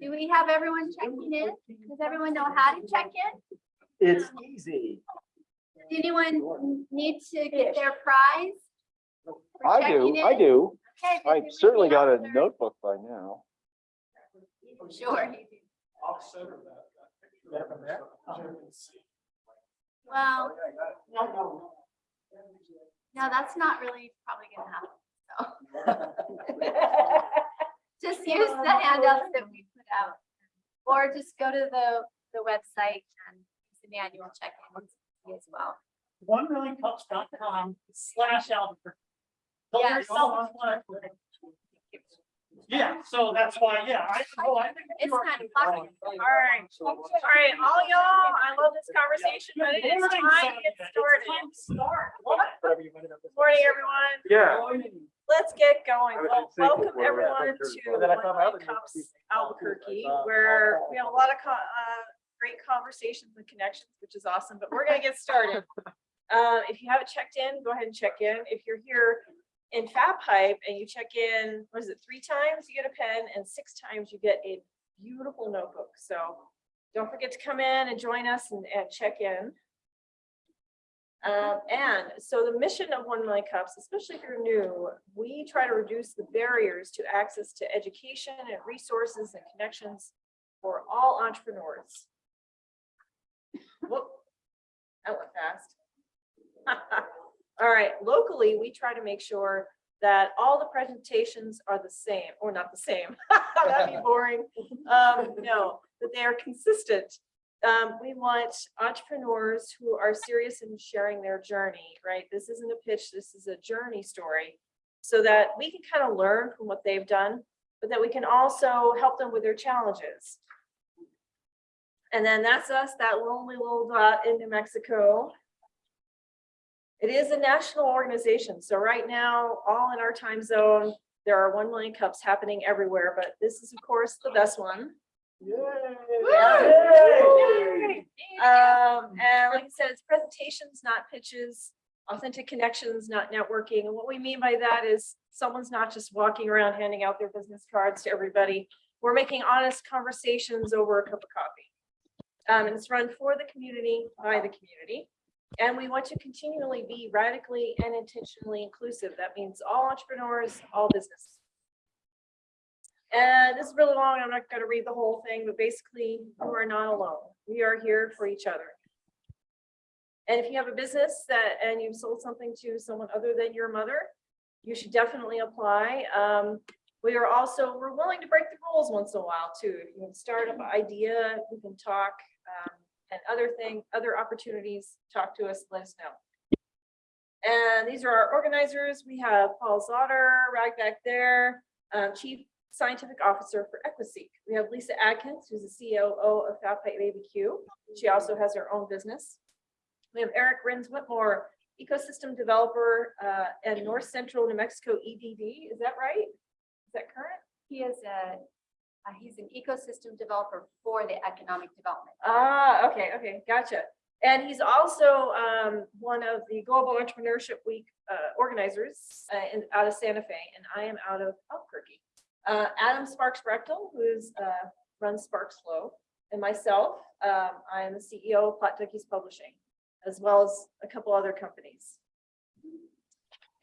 Do we have everyone checking in? Does everyone know how to check in? It's easy. Does anyone need to get their prize? I checking do, I do. Okay, I certainly got a Officer. notebook by now. Sure. Well, no, that's not really probably gonna happen, so. Just use the handouts that we put out. Or just go to the, the website and use the manual check-in as well. one million cups.com slash Albuquerque. So Yes. There's someone like- Yeah, so that's why, yeah, I, oh, I think. It's you're- kind of funny. All right, all right, all y'all, I love this conversation, but it is time to get started. time. What? Morning, everyone. Yeah. Let's get going. Well, in sync with welcome where we're at. everyone to you. Then I One Cups Albuquerque, Uh, where we have a lot of co- uh, great conversations and connections, which is awesome, but we're gonna get started. Uh, if you haven't checked in, go ahead and check in. If you're here in Fat Pipe and you check in, what is it, three times, you get a pen, and six times you get a beautiful notebook. So don't forget to come in and join us and, and check in. Um, and so the mission of One Million Cups, especially if you're new, we try to reduce the barriers to access to education and resources and connections for all entrepreneurs. Whoop, that went fast. All right, locally, we try to make sure that all the presentations are the same, or not the same. That'd be boring. Um, no, that they are consistent. Um, we want entrepreneurs who are serious in sharing their journey, right? This isn't a pitch, this is a journey story. So that we can kind of learn from what they've done, but that we can also help them with their challenges. And then that's us, that lonely little dot in New Mexico. It is a national organization, so right now, all in our time zone, there are one million cups happening everywhere, but this is of course the best one. Um, and like I said, it's presentations, not pitches, authentic connections, not networking. And what we mean by that is someone's not just walking around handing out their business cards to everybody. We're making honest conversations over a cup of coffee. Um, and it's run for the community, by the community. And we want to continually be radically and intentionally inclusive. That means all entrepreneurs, all business. And this is really long. I'm not going to read the whole thing, but basically, you are not alone. We are here for each other. And if you have a business that, and you've sold something to someone other than your mother, you should definitely apply. Um, we are also, we're willing to break the rules once in a while too. If you have a startup idea, we can talk, um, and other thing, other opportunities, talk to us, let us know. And these are our organizers. We have Paul Zotter right back there, um, Chief Scientific Officer for Equiseek. We have Lisa Adkins, who's the COO of Pipe ABQ. She also has her own business. We have Eric Rins Whitmore, Ecosystem Developer uh, and North Central New Mexico EDD. Is that right? Is that current? He is a, uh, he's an ecosystem developer for the economic development. Ah, okay, okay, gotcha. And he's also um, one of the Global Entrepreneurship Week uh, organizers uh, in, out of Santa Fe, and I am out of Albuquerque. Uh, Adam Sparks Brechtel, who's uh, runs Sparks Flow, and myself, um, I am the CEO of Plot Duckies Publishing, as well as a couple other companies.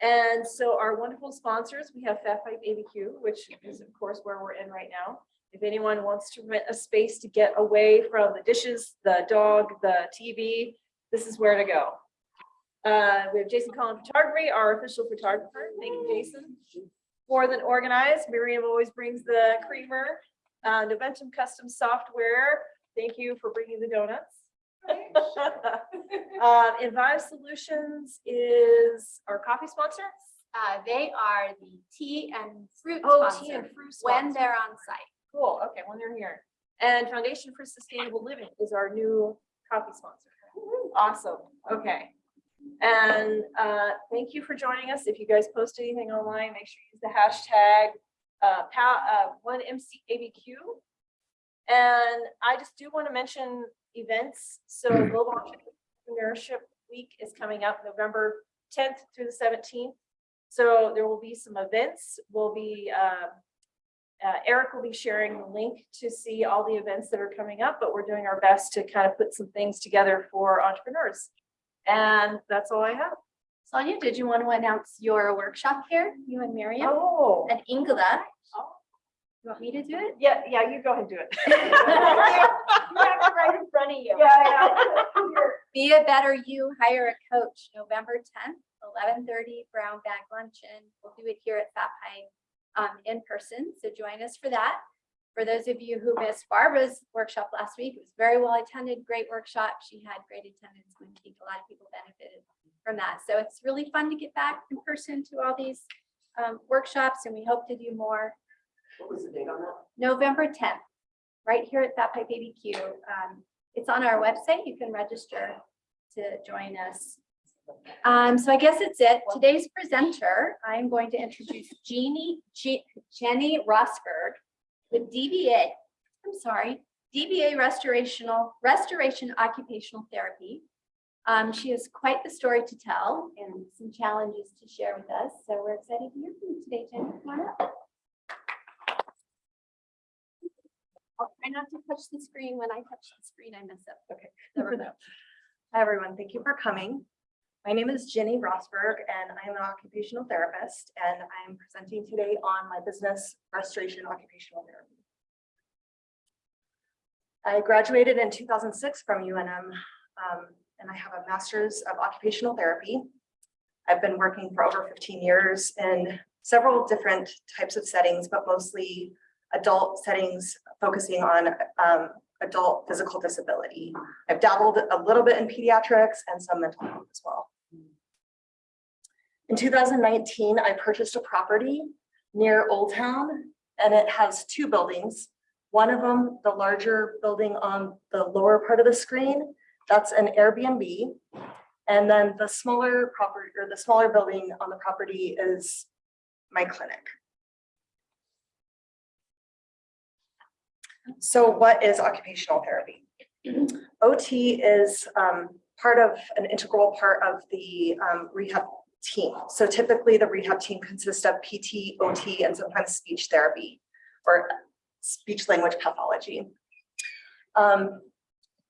And so our wonderful sponsors, we have Fat Pipe ABQ, which is of course where we're in right now. If anyone wants to rent a space to get away from the dishes, the dog, the TV, this is where to go. Uh, we have Jason Collin Photography, our official photographer. Thank you, Jason. More than organized, Miriam always brings the creamer. Uh, Noventum Custom Software, thank you for bringing the donuts. Uh, Envive Solutions is our coffee sponsor. Uh, they are the tea and fruit Oh, tea sponsor and fruit when sponsor. they're on site. Cool, okay, when they're here. And Foundation for Sustainable Living is our new coffee sponsor. Awesome, okay. And uh, thank you for joining us. If you guys post anything online, make sure you use the hashtag uh, pow- uh, one MCABQ. And I just do want to mention events. So Global Entrepreneurship Week is coming up November tenth through the seventeenth. So there will be some events, We'll be, uh, uh, Eric will be sharing the link to see all the events that are coming up, but we're doing our best to kind of put some things together for entrepreneurs. And that's all I have. Sonia, did you want to announce your workshop here, you and Miriam Oh. and Ingela? Oh. You want me to do it? Yeah, yeah, you go ahead and do it. You have it right in front of you. Yeah, Be a better you, hire a coach, November tenth, eleven thirty, Brown Bag Luncheon. We'll do it here at Fat Pipe um, in person, so join us for that. For those of you who missed Barbara's workshop last week, it was very well attended, great workshop. She had great attendance. and I think a lot of people benefited from that. So it's really fun to get back in person to all these um, workshops and we hope to do more. What was the date on that? November tenth, right here at Fat Pipe ABQ. Um, it's on our website. You can register to join us. Um, so I guess it's it. Today's presenter, I'm going to introduce Jeannie, Je- Jenny Rosberg with DBA, I'm sorry, DBA Restorational, Restoration Occupational Therapy. Um, she has quite the story to tell and some challenges to share with us. So we're excited to hear from you today, Jenny. Come on up. I'll try not to touch the screen. When I touch the screen, I mess up. Okay. We go. Hi, everyone. Thank you for coming. My name is Jenny Rosberg, and I am an occupational therapist, and I am presenting today on my business Restoration Occupational Therapy. I graduated in 2006 from UNM, um, and I have a master's of occupational therapy. I've been working for over 15 years in several different types of settings, but mostly adult settings focusing on um, adult physical disability. I've dabbled a little bit in pediatrics and some mental health as well. In 2019, I purchased a property near Old Town and it has two buildings. One of them, the larger building on the lower part of the screen, that's an Airbnb. And then the smaller property or the smaller building on the property is my clinic. So what is occupational therapy? OT is um, part of an integral part of the um, rehab team. So typically the rehab team consists of PT, OT, and sometimes speech therapy or speech language pathology. Um,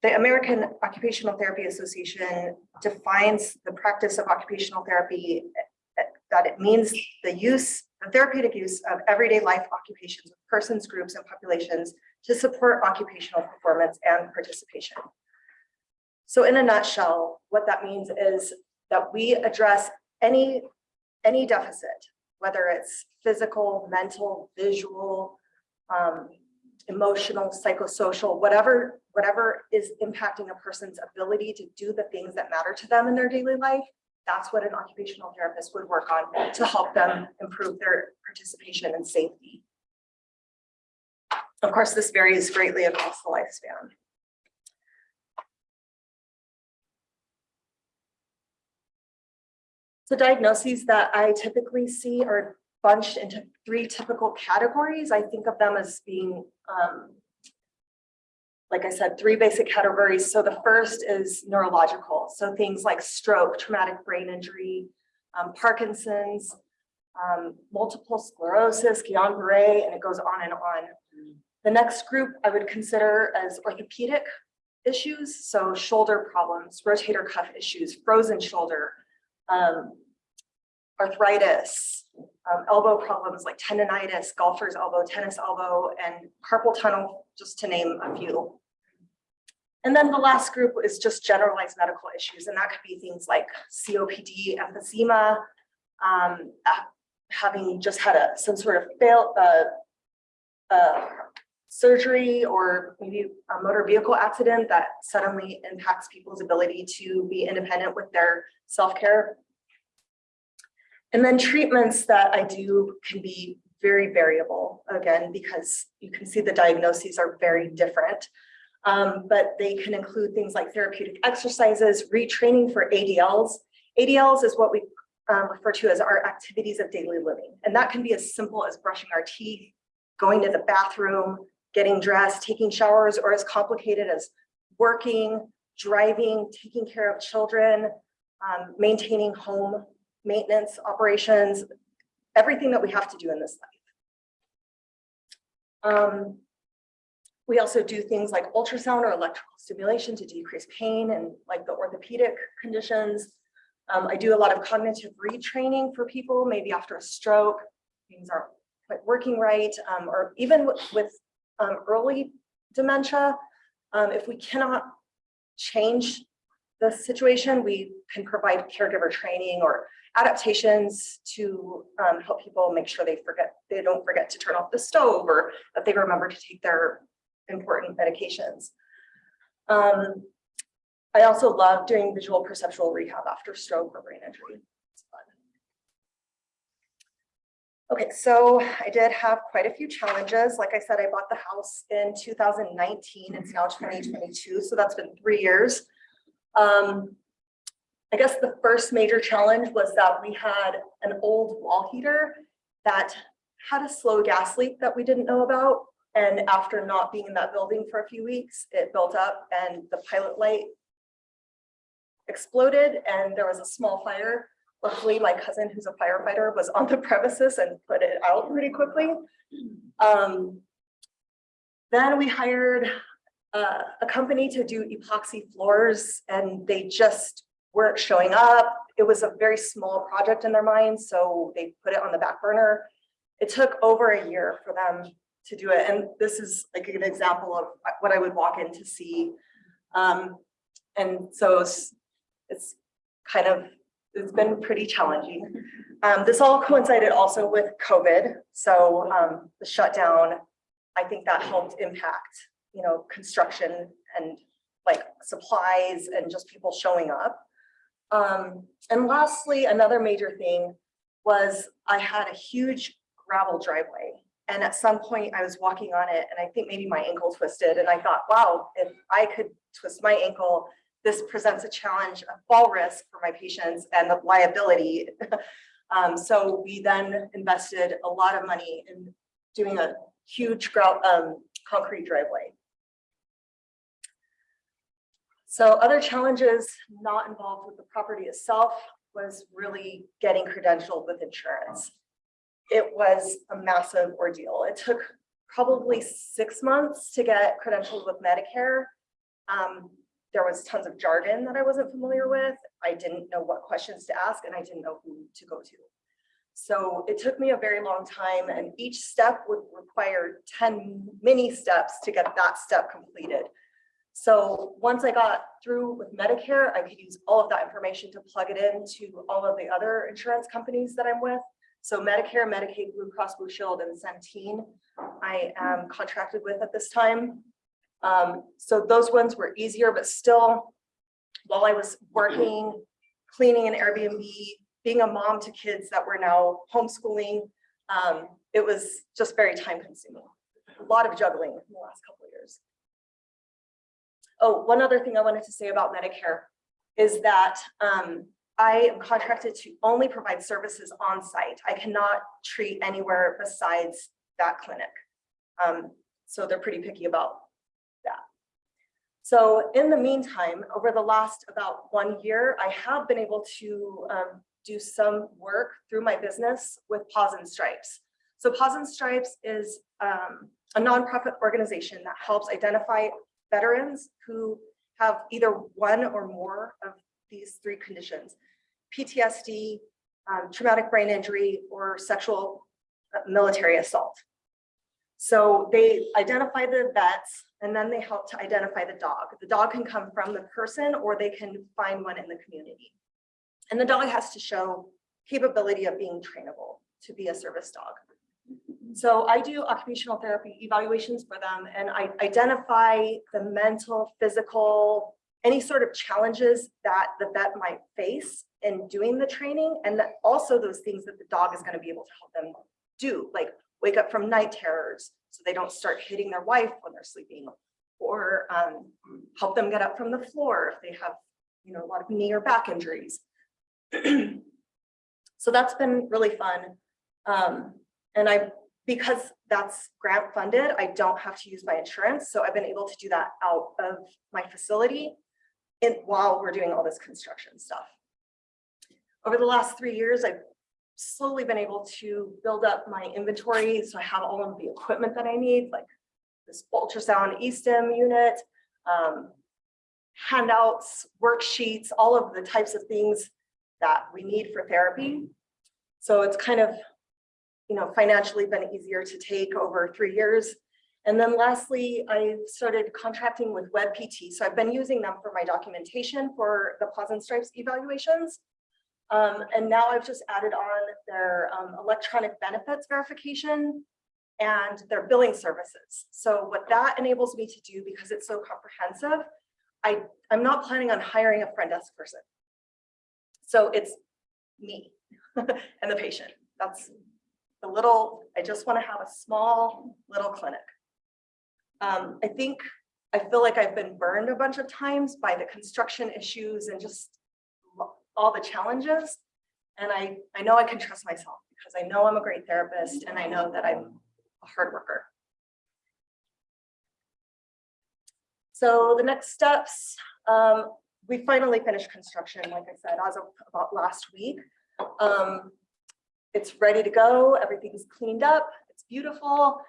the American Occupational Therapy Association defines the practice of occupational therapy eh, that it means the use, the therapeutic use of everyday life occupations of persons, groups, and populations to support occupational performance and participation. So in a nutshell, what that means is that we address any, any deficit, whether it's physical, mental, visual, um, emotional, psychosocial, whatever, whatever is impacting a person's ability to do the things that matter to them in their daily life. That's what an occupational therapist would work on to help them improve their participation and safety. Of course, this varies greatly across the lifespan. The diagnoses that I typically see are bunched into three typical categories. I think of them as being, um, like I said, three basic categories. So the first is neurological. So things like stroke, traumatic brain injury, um, Parkinson's, um, multiple sclerosis, Guillain-Barré, and it goes on and on. The next group I would consider as orthopedic issues, so shoulder problems, rotator cuff issues, frozen shoulder, um, arthritis, um, elbow problems like tendonitis, golfer's elbow, tennis elbow, and carpal tunnel, just to name a few. And then the last group is just generalized medical issues, and that could be things like COPD, emphysema, um, uh, having just had a some sort of fail, uh, uh, surgery or maybe a motor vehicle accident that suddenly impacts people's ability to be independent with their self-care. And then treatments that I do can be very variable, again, because you can see the diagnoses are very different. Um, but they can include things like therapeutic exercises, retraining for ADLs. ADLs is what we um, refer to as our activities of daily living. And that can be as simple as brushing our teeth, going to the bathroom, getting dressed, taking showers, or as complicated as working, driving, taking care of children, um, maintaining home maintenance, operations, everything that we have to do in this life. Um, we also do things like ultrasound or electrical stimulation to decrease pain and like the orthopedic conditions. Um, I do a lot of cognitive retraining for people, maybe after a stroke, things aren't quite working right, um, or even with, with um, early dementia. Um, if we cannot change the situation, we can provide caregiver training or adaptations to um, help people make sure they forget, they don't forget to turn off the stove or that they remember to take their important medications. Um, I also love doing visual perceptual rehab after stroke or brain injury. It's fun. Okay, so I did have quite a few challenges. Like I said, I bought the house in 2019. It's now 2022, so that's been three years. Um, I guess the first major challenge was that we had an old wall heater that had a slow gas leak that we didn't know about. And after not being in that building for a few weeks, it built up and the pilot light exploded and there was a small fire. Luckily, my cousin, who's a firefighter, was on the premises and put it out pretty quickly. Um, then we hired uh, a company to do epoxy floors and they just weren't showing up. It was a very small project in their mind, so they put it on the back burner. It took over a year for them to do it. And this is like an example of what I would walk in to see. Um, and so it's, it's kind of, it's been pretty challenging. Um, this all coincided also with COVID. So um, the shutdown, I think that helped impact, you know, construction and like supplies and just people showing up. Um, and lastly, another major thing was I had a huge gravel driveway. And at some point I was walking on it and I think maybe my ankle twisted and I thought, wow, if I could twist my ankle, this presents a challenge, of fall risk for my patients and the liability. um, so we then invested a lot of money in doing a huge um, concrete driveway. So other challenges not involved with the property itself was really getting credentialed with insurance. It was a massive ordeal. It took probably six months to get credentialed with Medicare. Um, there was tons of jargon that I wasn't familiar with. I didn't know what questions to ask and I didn't know who to go to. So it took me a very long time and each step would require 10 mini steps to get that step completed. So once I got through with Medicare, I could use all of that information to plug it into all of the other insurance companies that I'm with. So Medicare, Medicaid, Blue Cross Blue Shield, and Centene, I am contracted with at this time. Um, so those ones were easier, but still, while I was working, cleaning an Airbnb, being a mom to kids that were now homeschooling, um, it was just very time consuming. A lot of juggling in the last couple of years. Oh, one other thing I wanted to say about Medicare is that um, I am contracted to only provide services on site. I cannot treat anywhere besides that clinic. Um, so they're pretty picky about. So in the meantime, over the last about one year, I have been able to um, do some work through my business with Paws and Stripes. So Paws and Stripes is um, a nonprofit organization that helps identify veterans who have either one or more of these three conditions, PTSD, um, traumatic brain injury, or sexual uh, military assault. So they identify the vets and then they help to identify the dog. The dog can come from the person or they can find one in the community. And the dog has to show capability of being trainable to be a service dog. So I do occupational therapy evaluations for them and I identify the mental, physical, any sort of challenges that the vet might face in doing the training and also those things that the dog is going to be able to help them do, like wake up from night terrors so they don't start hitting their wife when they're sleeping or um, help them get up from the floor if they have, you know, a lot of knee or back injuries. so that's been really fun. Um, and I, because that's grant funded, I don't have to use my insurance. So I've been able to do that out of my facility in, while we're doing all this construction stuff. over the last three years, I've slowly been able to build up my inventory. So I have all of the equipment that I need, like this ultrasound E-stim unit, um, handouts, worksheets, all of the types of things that we need for therapy. So it's kind of, you know, financially been easier to take over three years. And then lastly, I started contracting with WebPT. So I've been using them for my documentation for the Paws and Stripes evaluations. Um, and now I've just added on their um, electronic benefits verification and their billing services. So what that enables me to do, because it's so comprehensive, I, I'm not planning on hiring a front desk person. So it's me and the patient. That's the little, I just want to have a small little clinic. Um, I think, I feel like I've been burned a bunch of times by the construction issues and just all the challenges. And I, I know I can trust myself because I know I'm a great therapist and I know that I'm a hard worker. So the next steps, um, we finally finished construction, like I said, as of about last week. Um, it's ready to go. Everything's cleaned up. It's beautiful.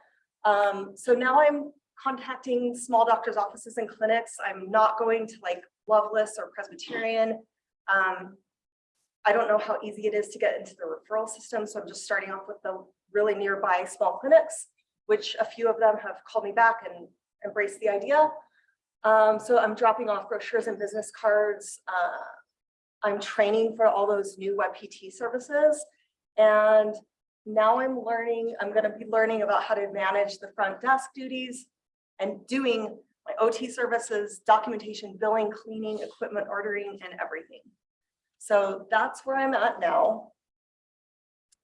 Um, so now I'm contacting small doctors' offices and clinics. I'm not going to like Lovelace or Presbyterian. Um, I don't know how easy it is to get into the referral system, so I'm just starting off with the really nearby small clinics, which a few of them have called me back and embraced the idea. Um, so I'm dropping off brochures and business cards. Uh, I'm training for all those new WebPT services. And now I'm learning, I'm gonna be learning about how to manage the front desk duties and doing OT services, documentation, billing, cleaning, equipment ordering, and everything. So that's where I'm at now.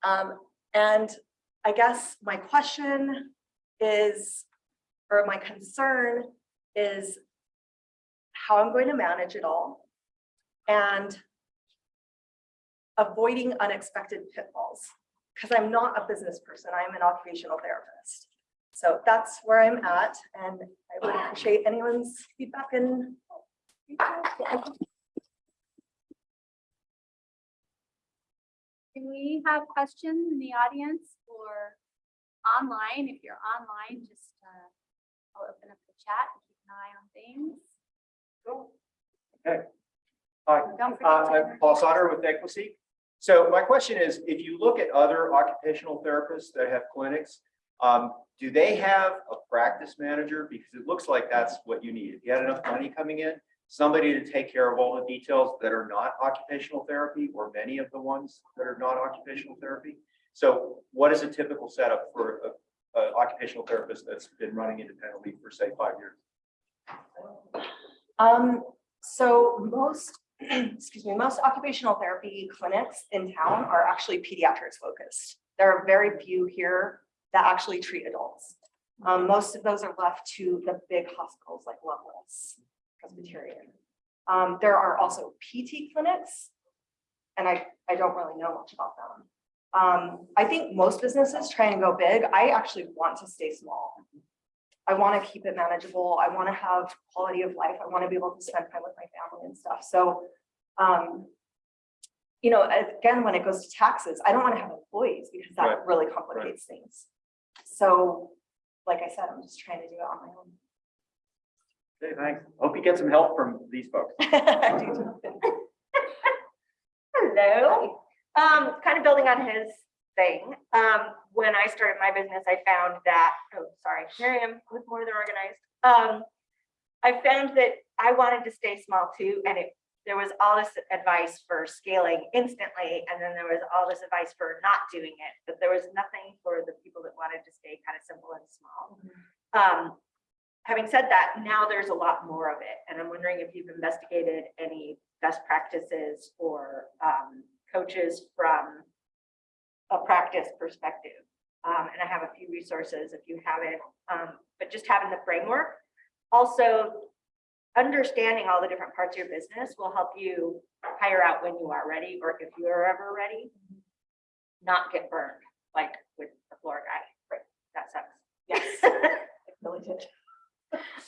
Um, and I guess my question is, or my concern is how I'm going to manage it all and avoiding unexpected pitfalls because I'm not a business person. I'm an occupational therapist. So that's where I'm at and I would appreciate anyone's feedback and Can we have questions in the audience or online? If you're online, just, uh, I'll open up the chat and keep an eye on things. Cool. Okay. Hi, uh. I'm Paul Sauter with Equity. So my question is, if you look at other occupational therapists that have clinics, um, do they have a practice manager? Because it looks like that's what you need. If you had enough money coming in, somebody to take care of all the details that are not occupational therapy or many of the ones that are not occupational therapy. So what is a typical setup for a, a occupational therapist that's been running independently for say five years? Um, so most, excuse me, most occupational therapy clinics in town are actually pediatrics focused. There are very few here that actually treat adults. Um, most of those are left to the big hospitals like Lovelace, Presbyterian. Um, there are also PT clinics. And I, I don't really know much about them. Um, I think most businesses try and go big. I actually want to stay small. I want to keep it manageable. I want to have quality of life. I want to be able to spend time with my family and stuff. So, um, you know, again, when it goes to taxes, I don't want to have employees because that Right, really complicates things. So, like I said, I'm just trying to do it on my own. Okay, thanks. Hope you get some help from these folks. I. Hello. Um, kind of building on his thing. Um, when I started my business, I found that, oh, sorry, Miriam with more than organized. Um, I found that I wanted to stay small too, and it, there was all this advice for scaling instantly, and then there was all this advice for not doing it, but there was nothing for the people that wanted to stay kind of simple and small. Um, having said that, now there's a lot more of it, and I'm wondering if you've investigated any best practices or um, coaches from a practice perspective. Um, and I have a few resources if you haven't, um, but just having the framework. Also, understanding all the different parts of your business will help you hire out when you are ready, or if you are ever ready. Not get burned, like with the floor guy, right? That sucks. Yes, really did.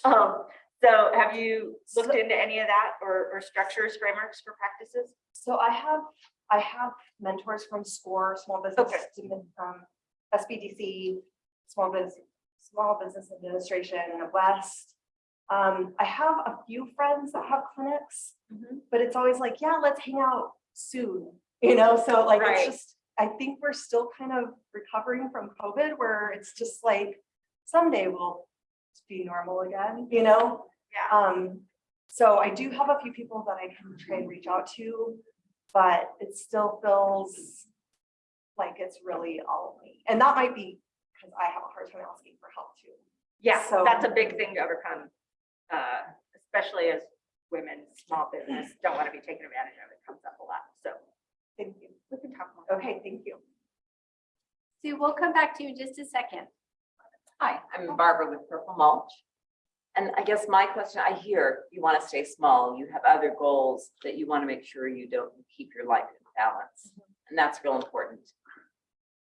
Um, so have you looked into any of that or, or structures, frameworks for practices? So I have I have mentors from SCORE, Small Business, um, SBDC, Small Business, Small Business Administration, West. Um, I have a few friends that have clinics, Mhm. but it's always like, yeah, let's hang out soon, you know, so like, it's Right. just, I think we're still kind of recovering from COVID where it's just like, someday we'll be normal again, you know? Yeah. Um, so I do have a few people that I can try and reach out to, but it still feels like it's really all of me. And that might be because I have a hard time asking for help too. Yeah, So- that's a big thing to overcome, uh, especially as women, small business, don't want to be taken advantage of. It comes up a lot, so Thank you. we can talk more. Okay, thank you. Sue, we'll come back to you in just a second. Hi, I'm Barbara with Purple Mulch. And I guess my question, I hear you want to stay small, you have other goals that you want to make sure you don't keep your life in balance. And that's real important.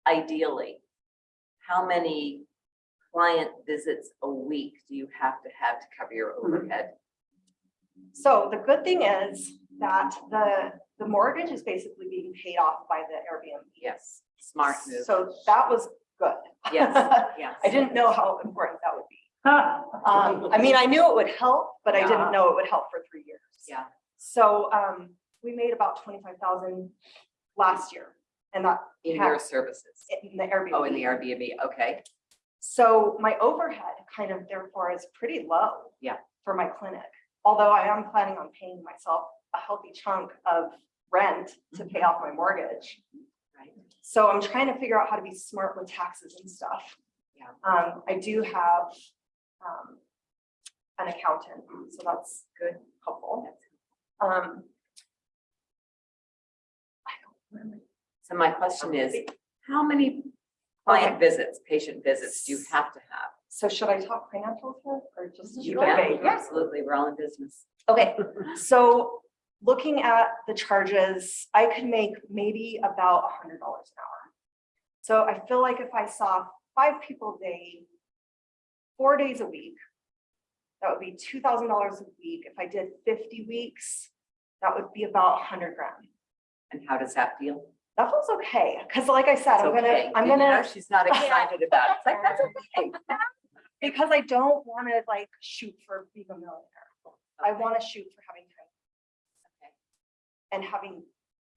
Ideally, how many client visits a week do you have to have to cover your overhead? So the good thing is that the, the mortgage is basically being paid off by the Airbnb. Yes, smart move. So that was good. Yes, yes. I didn't know how important that would be. Um, I mean, I knew it would help, but I didn't know it would help for three years. Yeah. So, um, we made about twenty-five thousand last year and that In your services. in the Airbnb. Oh, in the Airbnb, okay. So my overhead kind of therefore is pretty low. Yeah. For my clinic, although I am planning on paying myself a healthy chunk of rent to pay off my mortgage. Right. So I'm trying to figure out how to be smart with taxes and stuff. Yeah. Um, I do have, um, an accountant, so that's good, helpful. Um. I don't remember. So my question is, how many client visits, patient visits you have to have? So should I talk financials here or just? You Okay, can, yes. absolutely, we're all in business. Okay, so looking at the charges, I could make maybe about a hundred dollars an hour. So I feel like if I saw five people a day, four days a week, that would be two thousand dollars a week. If I did fifty weeks, that would be about a hundred grand. And how does that feel? That feels okay, because like I said, It's I'm gonna. I'm You know, gonna, She's not excited about it. It's like, that's okay. because I don't want to like shoot for being a millionaire. I want to shoot for having time Okay. and having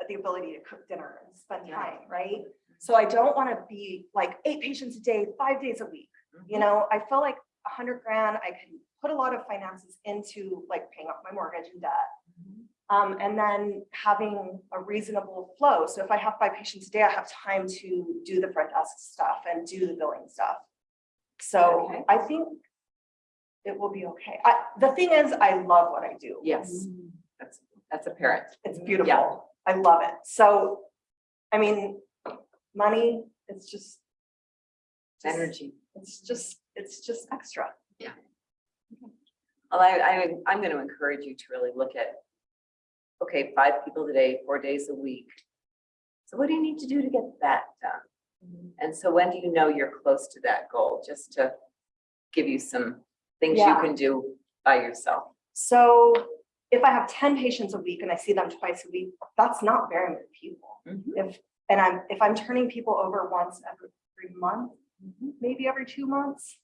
the ability to cook dinner and spend Yeah. time, right? Mm-hmm. So I don't want to be like eight patients a day, five days a week, you mm-hmm. know, I feel like a hundred grand, I can put a lot of finances into like paying off my mortgage and debt. Um, and then having a reasonable flow. So if I have five patients a day, I have time to do the front desk stuff and do the billing stuff. So Okay. I think it will be okay. I, the thing is, I love what I do. Yes, that's, that's apparent. It's beautiful. I love it. So, I mean, money, it's just. just- Energy. It's just, it's just extra. Yeah. Well, I, I, I'm going to encourage you to really look at, okay, five people today, four days a week. So what do you need to do to get that done? And so when do you know you're close to that goal? Just to give you some things you can do by yourself. So if I have ten patients a week and I see them twice a week, that's not very many people. Mhm. If, and I'm, if I'm turning people over once every three months, Mhm. maybe every two months,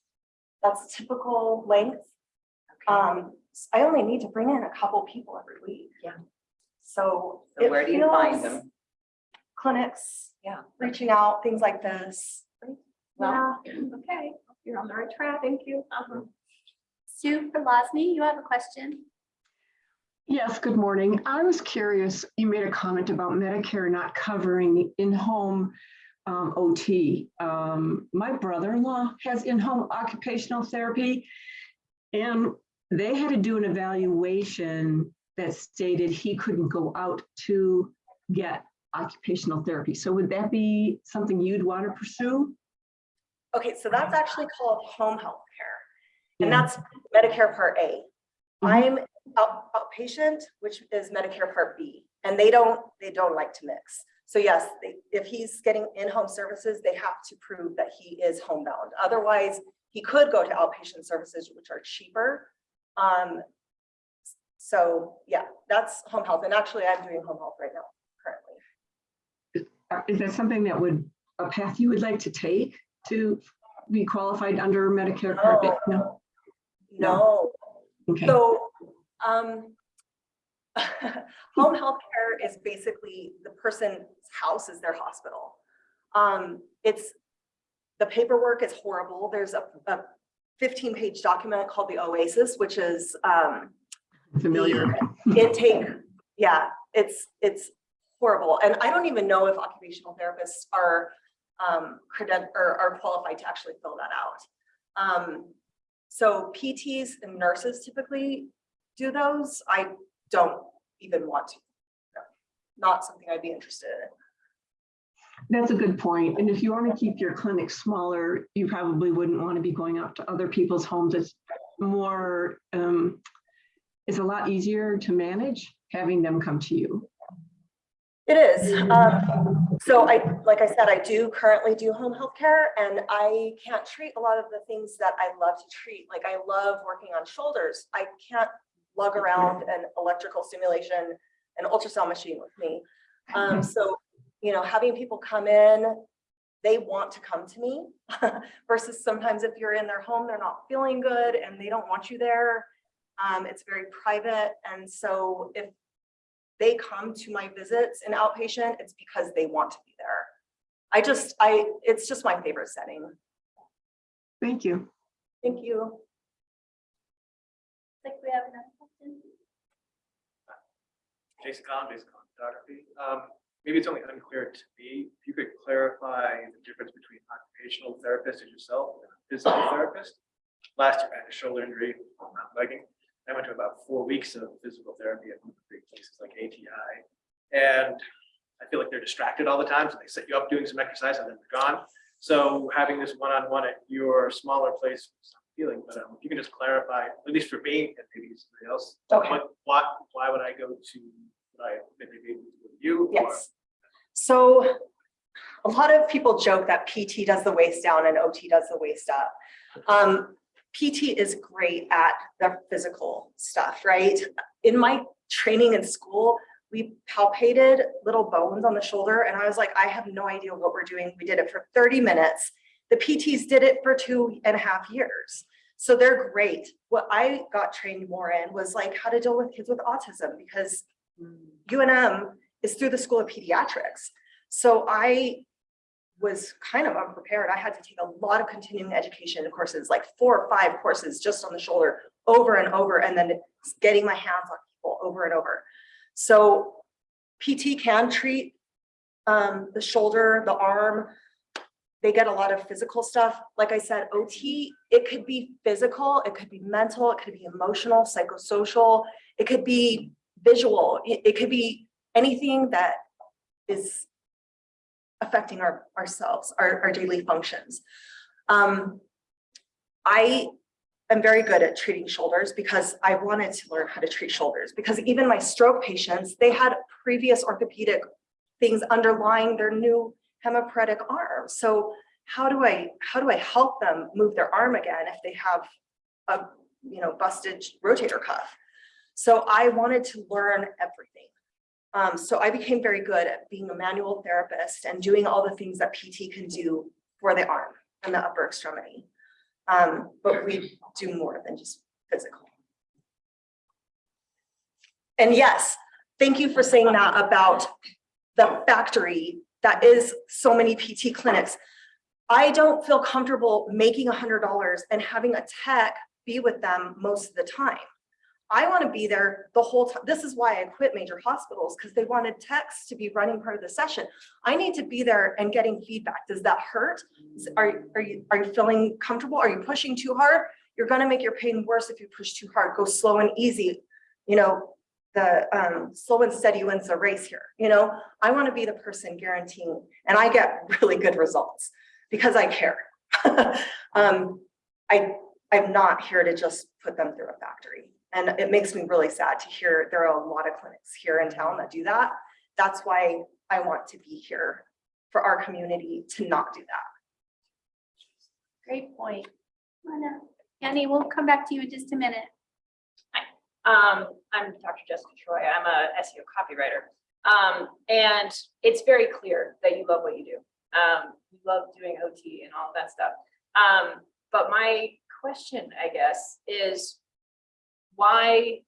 that's typical length. Okay. Um, I only need to bring in a couple people every week. Yeah. So. So it where do you find feels- them? Clinics. Yeah. Reaching out, things like this. Well, Yeah. okay, you're on the right track. Thank you. Uh-huh. Sue for Losney, you have a question? Yes, good morning. I was curious, you made a comment about Medicare not covering in-home um, OT. Um, My brother-in-law has in-home occupational therapy. And they had to do an evaluation that stated he couldn't go out to get occupational therapy. So would that be something you'd want to pursue? Okay, so that's actually called home health care. And Yeah. that's Medicare Part A. Mhm. I'm out- outpatient, which is Medicare Part B, and they don't, they don't like to mix. So yes, they- if he's getting in-home services, they have to prove that he is homebound. Otherwise, he could go to outpatient services, which are cheaper. Um, so yeah, that's home health. And actually, I'm doing home health right now currently. is that something that would, a path you would like to take to be qualified under Medicare Part B? No? No, Okay, so, um, home health care is basically the person's house is their hospital. Um, it's, the paperwork is horrible. There's a, a fifteen page document called the Oasis, which is, um, familiar. intake, yeah, it's, it's horrible. And I don't even know if occupational therapists are um, creden, or are qualified to actually fill that out. Um, so PTs and nurses typically do those. I don't even want to. No, Not something I'd be interested in. That's a good point. And if you want to keep your clinic smaller, you probably wouldn't want to be going out to other people's homes. It's more, um, it's a lot easier to manage having them come to you. It is. Um, so I, like I said, I do currently do home health care and I can't treat a lot of the things that I love to treat. Like I love working on shoulders. I can't lug around an electrical stimulation, an ultrasound machine with me. Um, so, you know, having people come in, they want to come to me versus sometimes if you're in their home, they're not feeling good and they don't want you there. Um, it's very private. And so if they come to my visits in outpatient, it's because they want to be there. I just, I, it's just my favorite setting. Thank you. Thank you. Like we have another question. Jason Collins, Jason Collins Photography. Um, maybe it's only unclear to me, if you could clarify the difference between occupational therapist and yourself and a physical therapist. Last year I had a shoulder injury, on mountain biking. I went to about four weeks of physical therapy at big places like ATI. And I feel like they're distracted all the time, so they set you up doing some exercise and then they're gone. So having this one-on-one at your smaller place, was feeling, but um, if you can just clarify, at least for me and maybe somebody else. Okay. what- Why, why would I go to, I maybe be with you? or- Yes. So a lot of people joke that PT does the waist down and OT does the waist up. Um, PT is great at the physical stuff, right? In my training in school, we palpated little bones on the shoulder and I was like, I have no idea what we're doing. We did it for thirty minutes. The PTs did it for two and a half years. So they're great. What I got trained more in was like how to deal with kids with autism because UNM is through the School of Pediatrics. So I was kind of unprepared. I had to take a lot of continuing education courses, like four or five courses just on the shoulder over and over, and then getting my hands on people over and over. So PT can treat um, the shoulder, the arm. They get a lot of physical stuff. Like I said, OT, it could be physical, it could be mental, it could be emotional, psychosocial, it could be visual, it, it could be anything that is affecting our ourselves, our, our daily functions. Um, I am very good at treating shoulders because I wanted to learn how to treat shoulders because even my stroke patients, they had previous orthopedic things underlying their new hemiparetic arm. So how do I, how do I help them move their arm again if they have a, you know, busted rotator cuff? So I wanted to learn everything. Um, so I became very good at being a manual therapist and doing all the things that PT can do for the arm and the upper extremity. Um, but we do more than just physical. And yes, thank you for saying that about the factory that is so many PT clinics. I don't feel comfortable making a hundred dollars and having a tech be with them most of the time. I want to be there the whole time. This is why I quit major hospitals because they wanted techs to be running part of the session. I need to be there and getting feedback. Does that hurt? Are, are you, are you feeling comfortable? Are you pushing too hard? You're going to make your pain worse if you push too hard. Go slow and easy. You know, the um, slow and steady wins the race here. You know, I want to be the person guaranteeing, and I get really good results because I care. um, I, I'm not here to just put them through a factory. And it makes me really sad to hear there are a lot of clinics here in town that do that. That's why I want to be here for our community to not do that. Great point. Come on up. Annie, we'll come back to you in just a minute. Um, I'm Dr. Jessica Troy. I'm a SEO copywriter. Um, and it's very clear that you love what you do. Um, you love doing OT and all that stuff. Um, but my question, I guess, is why,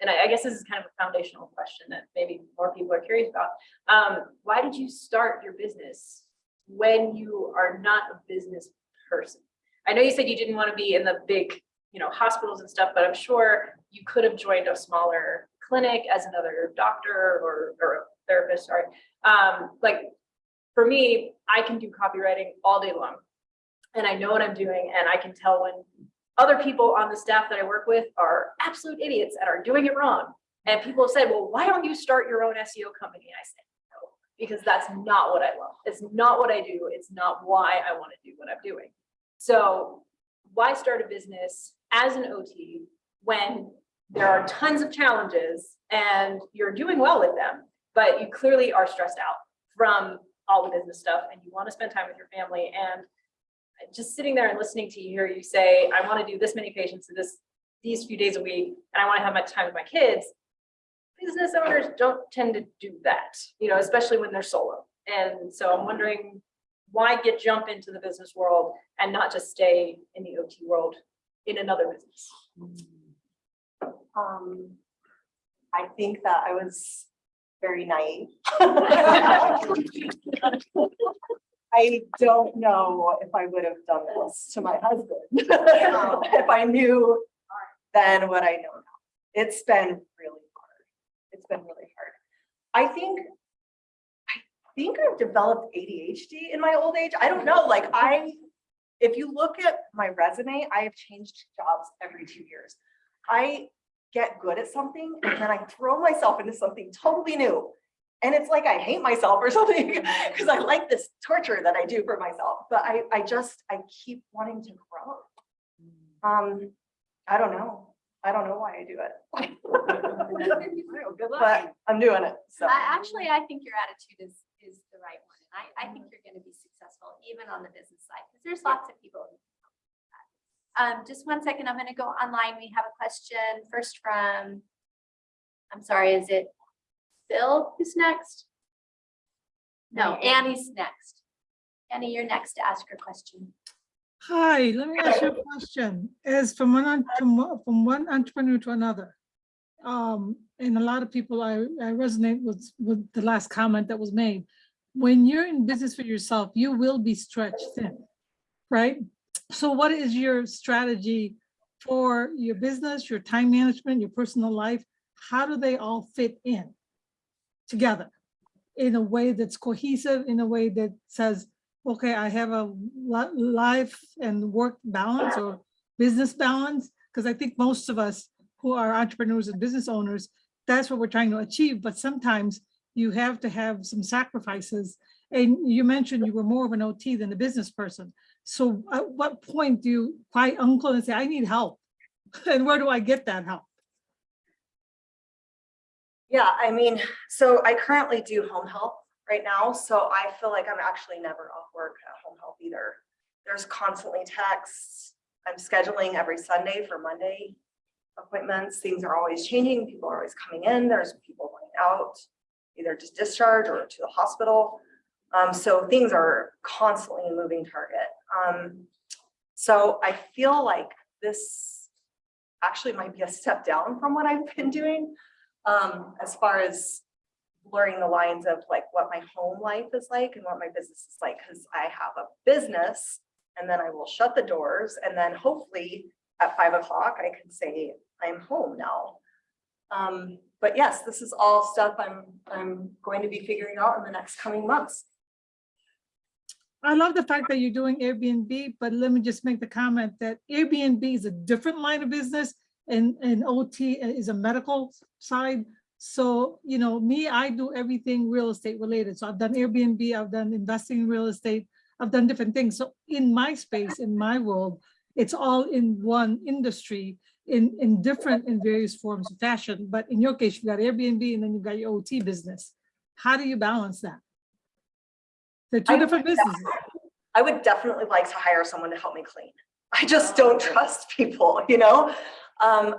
and I, I guess this is kind of a foundational question that maybe more people are curious about. Um, why did you start your business when you are not a business person? I know you said you didn't want to be in the big, you know, hospitals and stuff, but I'm sure you could have joined a smaller clinic as another doctor or, or a therapist, sorry. Um, like, for me, I can do copywriting all day long. And I know what I'm doing, and I can tell when other people on the staff that I work with are absolute idiots and are doing it wrong. And people have said, well, why don't you start your own SEO company? And I said, no, because that's not what I love. It's not what I do. It's not why I want to do what I'm doing. So why start a business as an OT when there are tons of challenges and you're doing well with them, but you clearly are stressed out from all the business stuff and you want to spend time with your family and just sitting there and listening to you hear you say, I want to do this many patients in this, these few days a week, and I want to have my time with my kids. Business owners don't tend to do that, you know, especially when they're solo. And so I'm wondering, why get jump into the business world and not just stay in the OT world in another business? Um, I think that I was very naive. I don't know if I would have done this to my husband. If I knew then what I know now. It's been really hard. It's been really hard. I think, I think I've developed ADHD in my old age. I don't know, like I, if you look at my resume, I have changed jobs every two years. I get good at something and then I throw myself into something totally new. And it's like I hate myself or something because I like this torture that I do for myself, but I, I just, I keep wanting to grow. Um, I don't know. I don't know why I do it. But I'm doing it, so. I, actually, I think your attitude is, is the right one. And I, I think you're gonna be successful even on the business side, because there's lots of people. who can help with that. Um, just one second, I'm gonna go online. We have a question first from, I'm sorry, is it Phil who's next? No, Annie's next. Annie, you're next to ask your question. Hi, let me ask you a question. As from one, from one- from one entrepreneur to another. Um, and a lot of people, I, I resonate with, with the last comment that was made. When you're in business for yourself, you will be stretched thin, right? So what is your strategy for your business, your time management, your personal life? How do they all fit in together? In a way that's cohesive, in a way that says, okay, I have a life and work balance or business balance, because I think most of us who are entrepreneurs and business owners, that's what we're trying to achieve, but sometimes you have to have some sacrifices. And you mentioned you were more of an OT than a business person. So at what point do you cry uncle and say, I need help? And where do I get that help? Yeah, I mean, so I currently do home health right now, so I feel like I'm actually never off work at home health either. There's constantly texts. I'm scheduling every Sunday for Monday appointments. Things are always changing. People are always coming in. There's people going out, either just discharge or to the hospital. Um, so things are constantly a moving target. Um, so I feel like this actually might be a step down from what I've been doing um, as far as blurring the lines of like what my home life is like and what my business is like, because I have a business and then I will shut the doors and then hopefully at five o'clock, I can say I'm home now. Um, but yes, this is all stuff I'm, I'm going to be figuring out in the next coming months. I love the fact that you're doing Airbnb, but let me just make the comment that Airbnb is a different line of business and, and OT is a medical side. So, you know, me, I do everything real estate related. So I've done Airbnb, I've done investing in real estate, I've done different things. So in my space, in my world, it's all in one industry in, in different, in various forms of fashion. But in your case, you've got Airbnb and then you've got your OT business. How do you balance that? They're two I- different businesses. I would definitely like to hire someone to help me clean. I just don't trust people, you know? Um,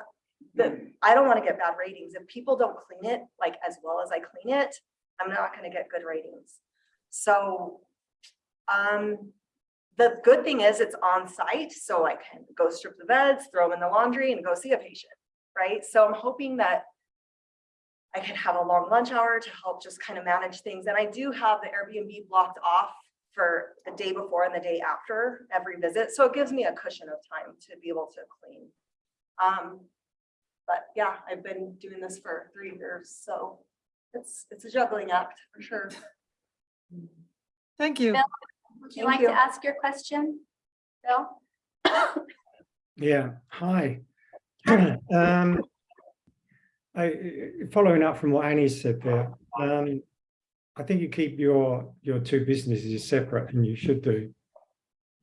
the, I don't want to get bad ratings. If people don't clean it like as well as I clean it, I'm not gonna get good ratings. So, um, the good thing is it's on site, so I can go strip the beds, throw them in the laundry and go see a patient, right? So I'm hoping that I can have a long lunch hour to help just kind of manage things. And I do have the Airbnb blocked off for the day before and the day after every visit. So it gives me a cushion of time to be able to clean. Um, but yeah, I've been doing this for three years, so it's, it's a juggling act for sure. Thank you. Bill? Would you Thank like you. to ask your question? Bill? Yeah, hi. Um, I, following up from what Annie said there, um, I think you keep your, your two businesses separate and you should do.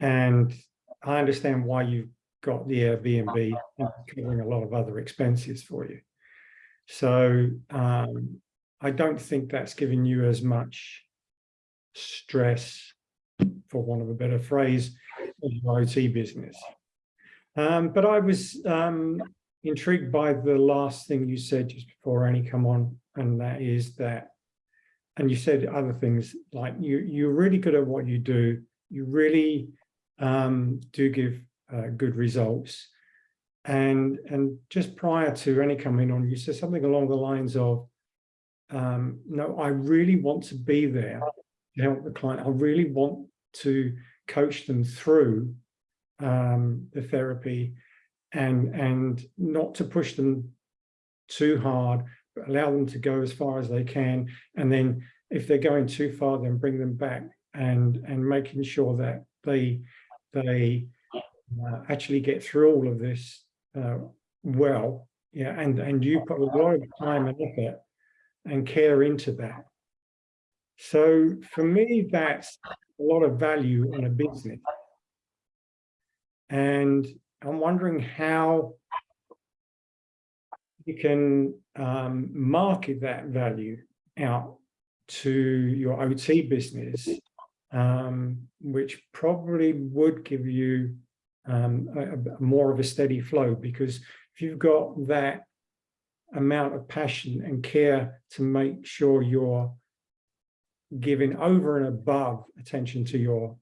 And I understand why you've got the Airbnb and covering a lot of other expenses for you. So, um, I don't think that's giving you as much stress, for want of a better phrase, as your OT business. Um, but I was um, intrigued by the last thing you said just before Annie come on, and that is that, and you said other things like you you're really good at what you do. You really um, do give uh, good results. And and just prior to Annie coming on, you said something along the lines of, um, no, I really want to be there to help the client. I really want to coach them through um, the therapy and and not to push them too hard, but allow them to go as far as they can. And then if they're going too far, then bring them back and and making sure that they they uh, actually get through all of this uh, well. Yeah, and and you put a lot of time and effort and care into that. So for me, that's a lot of value in a business. And I'm wondering how you can um, market that value out to your OT business, um, which probably would give you um, a, a more of a steady flow because if you've got that amount of passion and care to make sure you're giving over and above attention to your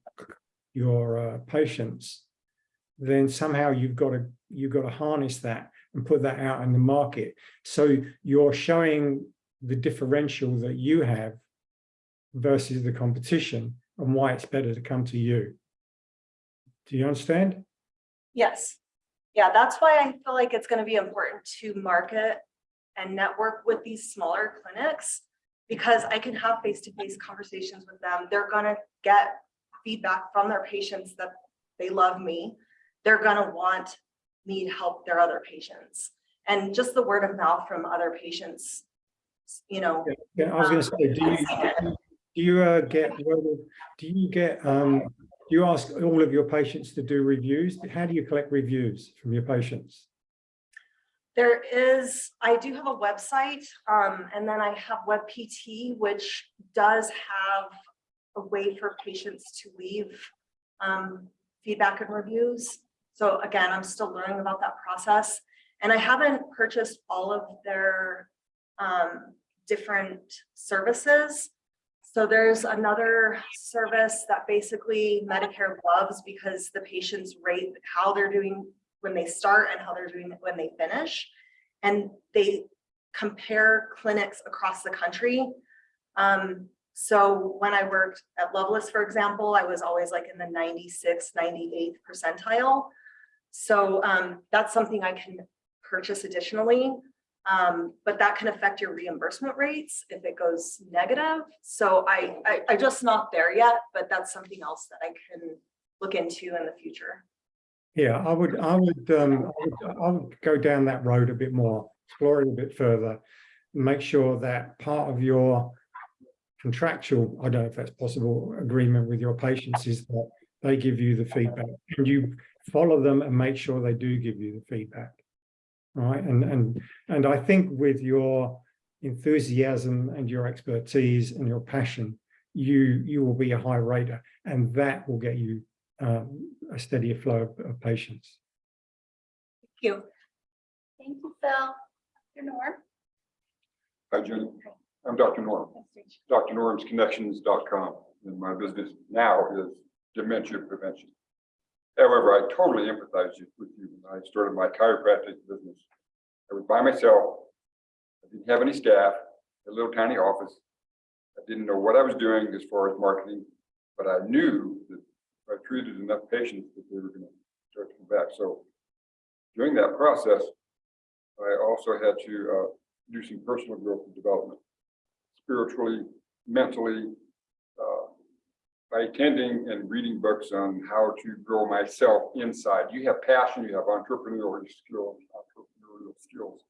your uh, patients, then somehow you've got to you've got to harness that and put that out in the market. So you're showing the differential that you have versus the competition and why it's better to come to you. Do you understand? Yes. Yeah, that's why I feel like it's gonna be important to market and network with these smaller clinics. Because I can have face-to-face conversations with them. They're gonna get feedback from their patients that they love me. They're gonna want me to help their other patients. And just the word of mouth from other patients, you know, Yeah, I was going to say, do you do you uh, get do you get um you ask all of your patients to do reviews? How do you collect reviews from your patients? There is, I do have a website, um, and then I have WebPT, which does have a way for patients to leave um, feedback and reviews. So again, I'm still learning about that process. And I haven't purchased all of their um, different services. So there's another service that basically Medicare loves because the patients rate how they're doing when they start and how they're doing when they finish. And they compare clinics across the country. Um, so when I worked at Lovelace, for example, I was always like in the 96, 98th percentile. So um, that's something I can purchase additionally. Um, but that can affect your reimbursement rates if it goes negative. So I, I, I'm just not there yet, but that's something else that I can look into in the future. Yeah, I would, I would, um, I would, I would go down that road a bit more, explore it a bit further, make sure that part of your contractual, I don't know if that's possible, agreement with your patients is that they give you the feedback and you follow them and make sure they do give you the feedback. Right, and and and I think with your enthusiasm and your expertise and your passion, you you will be a high rater, and that will get you um, a steadier flow of, of patients. Thank you. Thank you, Phil. Your Norm. Hi, Jenny. I'm Dr. Norm, drnormsconnections.com, and my business now is dementia prevention. However, I totally empathize with you. When I started my chiropractic business, I was by myself. I didn't have any staff, a little tiny office. I didn't know what I was doing as far as marketing, but I knew that I treated enough patients that they were going to start to come back. So during that process, I also had to uh, do some personal growth and development, spiritually, mentally, by attending and reading books on how to grow myself inside. You have passion, you have entrepreneurial skills, entrepreneurial skills.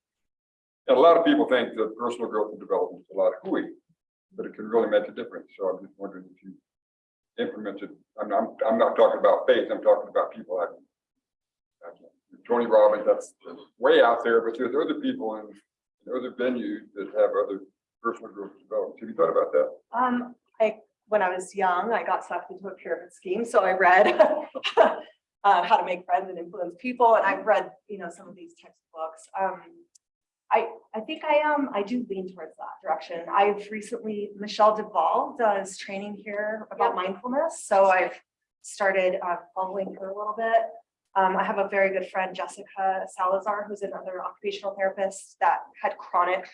And a lot of people think that personal growth and development is a lot of hooey, but it can really make a difference. So I'm just wondering if you implemented, I'm, I'm, I'm not talking about faith, I'm talking about people I, like Tony Robbins, that's way out there, but there's other people in in other venues that have other personal growth development. Have you thought about that? Um, I, when I was young, I got sucked into a pyramid scheme, so I read uh, how to make friends and influence people, and I've read, you know, some of these textbooks. Um, I, I think I um, I do lean towards that direction. I've recently, Michelle Duvall does training here about mindfulness, so I've started uh, following her a little bit. Um, I have a very good friend, Jessica Salazar, who's another occupational therapist that had chronic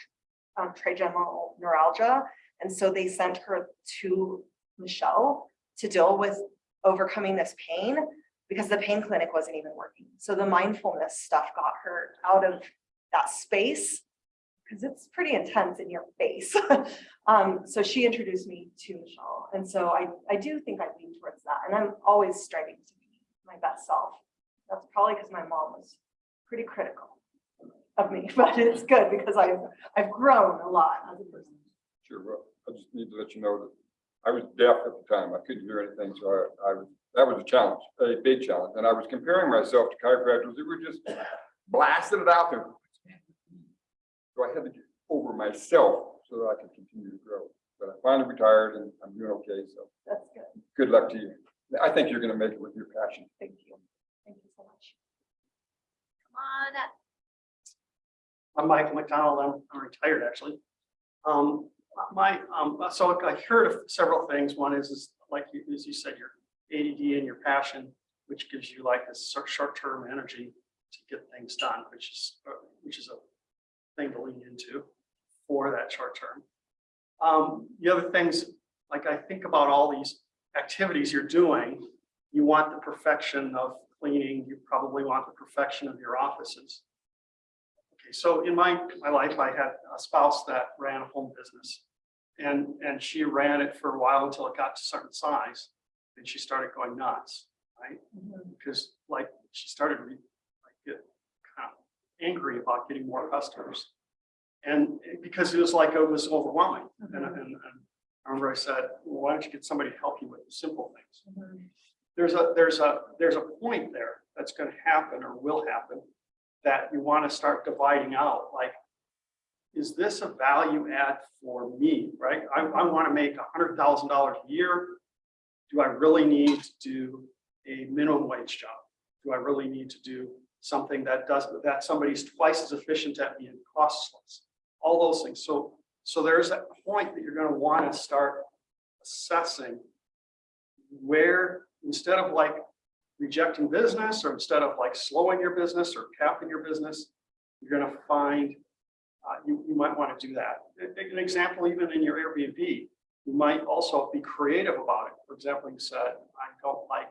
um, trigeminal neuralgia. And so they sent her to Michelle to deal with overcoming this pain because the pain clinic wasn't even working. So the mindfulness stuff got her out of that space because it's pretty intense in your face. um, so she introduced me to Michelle. And so I, I do think I lean towards that. And I'm always striving to be my best self. That's probably because my mom was pretty critical of me, but it's good because I've, I've grown a lot as a person. Sure, well, I just need to let you know that I was deaf at the time. I couldn't hear anything, so I, I was, that was a challenge, a big challenge. And I was comparing myself to chiropractors that were just blasting it out there. So I had to get over myself so that I could continue to grow. But I finally retired and I'm doing okay, so That's good. good luck to you. I think you're gonna make it with your passion. Thank you. Thank you so much. Come on up. I'm Michael McDonald. I'm, I'm retired, actually. Um, my, um, so I heard of several things. One is, is like you, as you said, your ADD and your passion, which gives you like this short, short-term energy to get things done, which is, uh, which is a thing to lean into for that short term. Um, the other things, like I think about all these activities you're doing, you want the perfection of cleaning, you probably want the perfection of your offices. Okay, so in my, my life, I had a spouse that ran a home business. And, and she ran it for a while until it got to a certain size. And she started going nuts, right? Mm-hmm. Because like, she started to like get kind of angry about getting more customers. And because it was like, it was overwhelming. And, mm-hmm. and, and I remember I said, well, why don't you get somebody to help you with the simple things? Mm-hmm. There's a, there's a, there's a point there that's gonna happen or will happen that you want to start dividing out, like, is this a value add for me, right? I, I want to make a hundred thousand dollars a year. Do I really need to do a minimum wage job? Do I really need to do something that does, that somebody's twice as efficient at me and costs less? All those things. So, so there's that point that you're going to want to start assessing where, instead of like rejecting business or instead of like slowing your business or capping your business, you're going to find uh, you, you might want to do that. An example, even in your Airbnb, you might also be creative about it. For example, you said, I don't like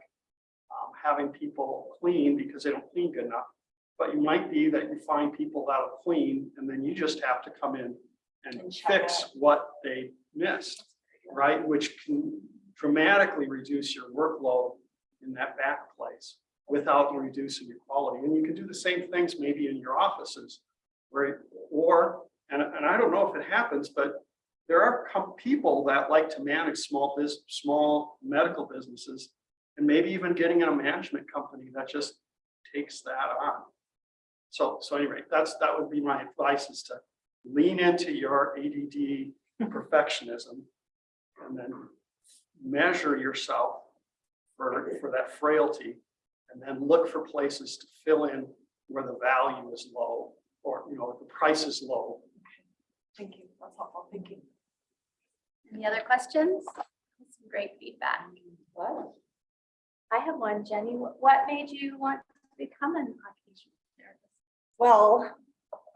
um, having people clean because they don't clean good enough. But you might be that you find people that'll clean and then you just have to come in and And fix what they missed, right? Which can dramatically reduce your workload in that back place without reducing your quality. And you can do the same things maybe in your offices. Right, or, and, and I don't know if it happens, but there are people that like to manage small business, small medical businesses. And maybe even getting in a management company that just takes that on. So, so anyway, that's, that would be my advice is to lean into your ADD perfectionism. And then measure yourself for, for that frailty. And then look for places to fill in where the value is low or, you know, the price is low. Thank you. That's helpful. Thank you. Any other questions? Some great feedback. What? I have one, Jenny. What what made you want to become an occupational therapist? Well,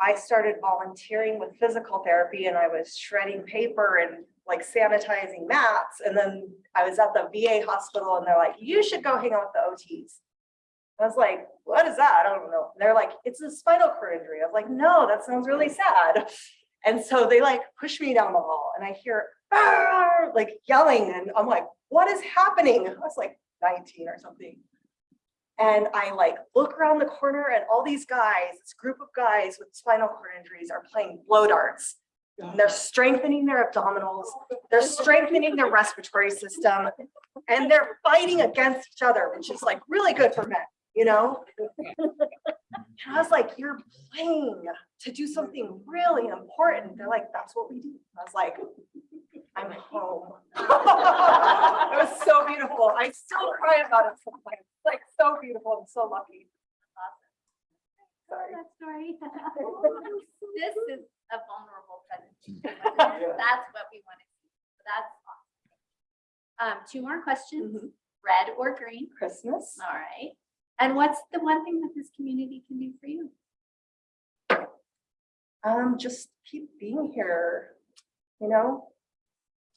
I started volunteering with physical therapy and I was shredding paper and like sanitizing mats. And then I was at the VA hospital and they're like, you should go hang out with the OTs. I was like, what is that? I don't know. And they're like, it's a spinal cord injury. I was like, no, that sounds really sad. And so they like push me down the hall and I hear like yelling and I'm like, what is happening? I was like 19 or something. And I like look around the corner and all these guys, this group of guys with spinal cord injuries are playing blow darts. And they're strengthening their abdominals, they're strengthening their respiratory system, and they're fighting against each other, which is like really good for men, you know? And I was like, you're playing to do something really important. They're like, that's what we do. I was like, I'm home. It was so beautiful. I still cry about it sometimes. Like so beautiful and so lucky. Awesome. Sorry. That story. This is a vulnerable presentation. That's what we want to see. So That's awesome. Um, two more questions, Mhm. red or green? Christmas. All right. And what's the one thing that this community can do for you? Um, just keep being here, you know?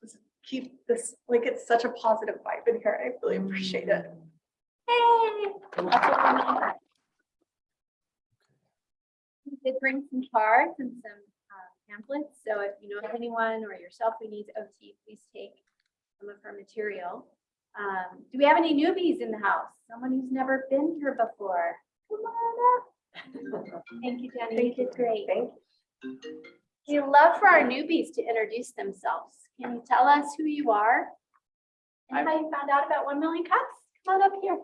Just keep this, like, it's such a positive vibe in here. I really appreciate it. Hey. that's what we need. We did bring some cards and some uh, pamphlets, so if you know of anyone or yourself who needs OT, please take some of her material. Um, Do we have any newbies in the house? Someone who's never been here before? Come on up. Thank you, Jenny. You did great. Thank you. We love for our newbies to introduce themselves. Can you tell us who you are? And how you found out about one million cups? Come on up here.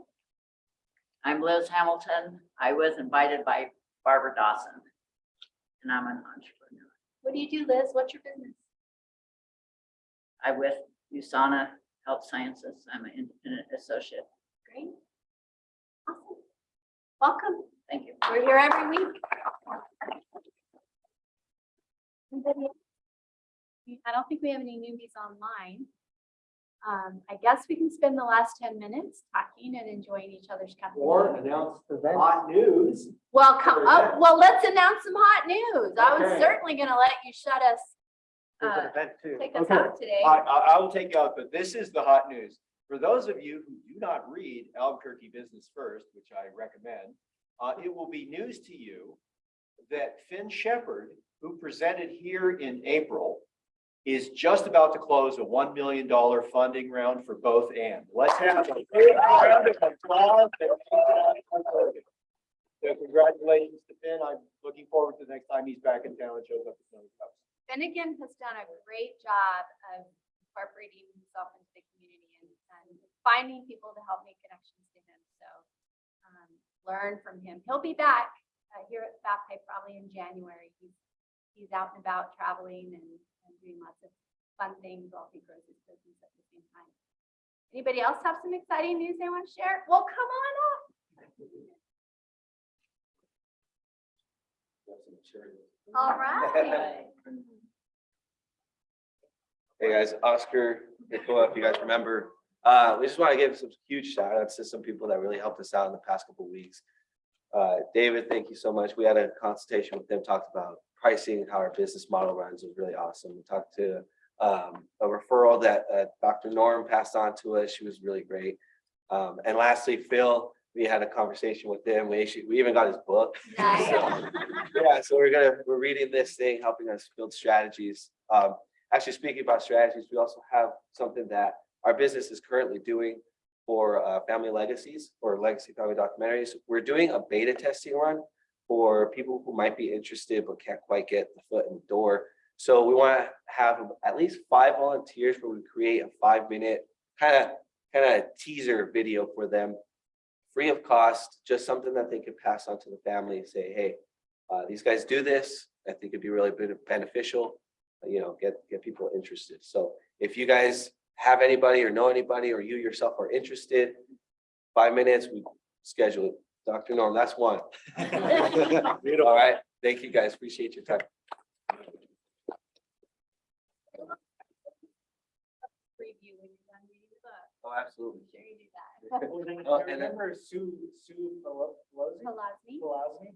I'm Liz Hamilton. I was invited by Barbara Dawson. And I'm an entrepreneur. What do you do, Liz? What's your business? I'm with USANA Health Sciences. I'm an independent associate. Great. Awesome. Welcome. Thank you. We're here every week. I don't think we have any newbies online. Um, I guess we can spend the last ten minutes talking and enjoying each other's company. Or announce the hot news. Well, come up, event. well, let's announce some hot news. I was certainly gonna let you shut us, There's an uh, event too. take us Okay. out today. I, I, I will take you out, but this is the hot news. For those of you who do not read Albuquerque Business First, which I recommend, uh, it will be news to you that Finn Shepard, who presented here in April, is just about to close a one million dollar funding round for both and. Let's have a big round of applause. So congratulations to Finn. I'm looking forward to the next time he's back in town and shows up at Snowy Cups. Finnegan has done a great job of incorporating himself into the community and, and finding people to help make connections to him. So um, learn from him. He'll be back uh, here at Fat Pipe probably in January. He's, he's out and about traveling and, and doing lots of fun things while he grows his business at the same time. Anybody else have some exciting news they want to share? Well, come on up. All right. Hey guys, Oscar, Nicola, if you guys remember, uh, we just want to give some huge shout outs to some people that really helped us out in the past couple weeks. Uh, David, thank you so much. We had a consultation with them, talked about pricing, how our business model runs It was really awesome. We talked to um, a referral that uh, Dr. Norm passed on to us. She was really great. Um, and lastly, Phil, we had a conversation with him. We actually, we even got his book. Nice. So, Yeah, so we're gonna, we're reading this thing, helping us build strategies. Um, actually speaking about strategies, we also have something that our business is currently doing for uh, family legacies or legacy family documentaries. We're doing a beta testing run for people who might be interested but can't quite get the foot in the door. So we want to have at least five volunteers where we create a five minute kind of kind of teaser video for them, free of cost, just something that they could pass on to the family and say, hey, uh, these guys do this. I think it'd be really beneficial, uh, you know, get, get people interested. So if you guys have anybody or know anybody, or you yourself are interested, five minutes, we schedule it. Dr. Norm, that's one. All right. Thank you, guys. Appreciate your time. Preview when you're done reading the book. Oh, absolutely. Make Sure you do that. Oh, I and then- remember Sue, Sue Pelosi? Pelosny. Pelosny.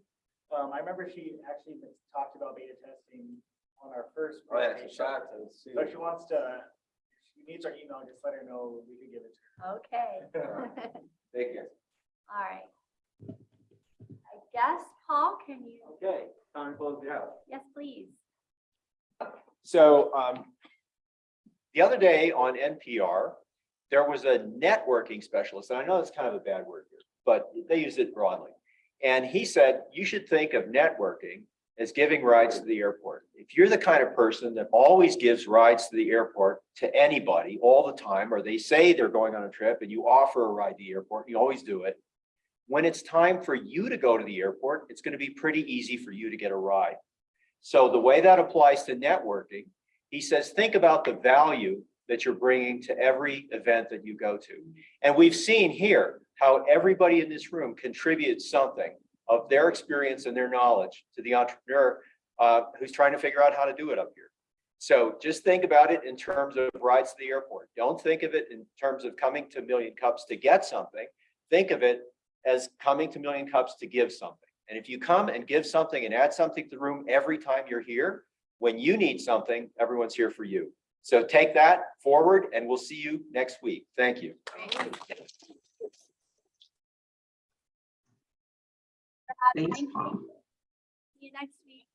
Um, I remember she actually talked about beta testing on our first. Oh, yeah, presentation. shout out to Sue. So if she wants to, if she needs our email, just let her know, we can give it to her. Okay. Thank you. All right. I guess, Paul, can you, Okay, time to close the out. yes, please. So um, the other day on NPR, there was a networking specialist, and I know it's kind of a bad word here, but they use it broadly. And he said, you should think of networking as giving rides to the airport. If you're the kind of person that always gives rides to the airport to anybody all the time, or they say they're going on a trip and you offer a ride to the airport, you always do it. When it's time for you to go to the airport, it's going to be pretty easy for you to get a ride. So the way that applies to networking, he says, think about the value that you're bringing to every event that you go to. And we've seen here how everybody in this room contributes something of their experience and their knowledge to the entrepreneur uh, who's trying to figure out how to do it up here. So just think about it in terms of rides to the airport. Don't think of it in terms of coming to Million Cups to get something. Think of it as coming to Million Cups to give something. And if you come and give something and add something to the room every time you're here, when you need something, everyone's here for you. So take that forward and we'll see you next week. Thank you. Thanks, Paul. See you next week.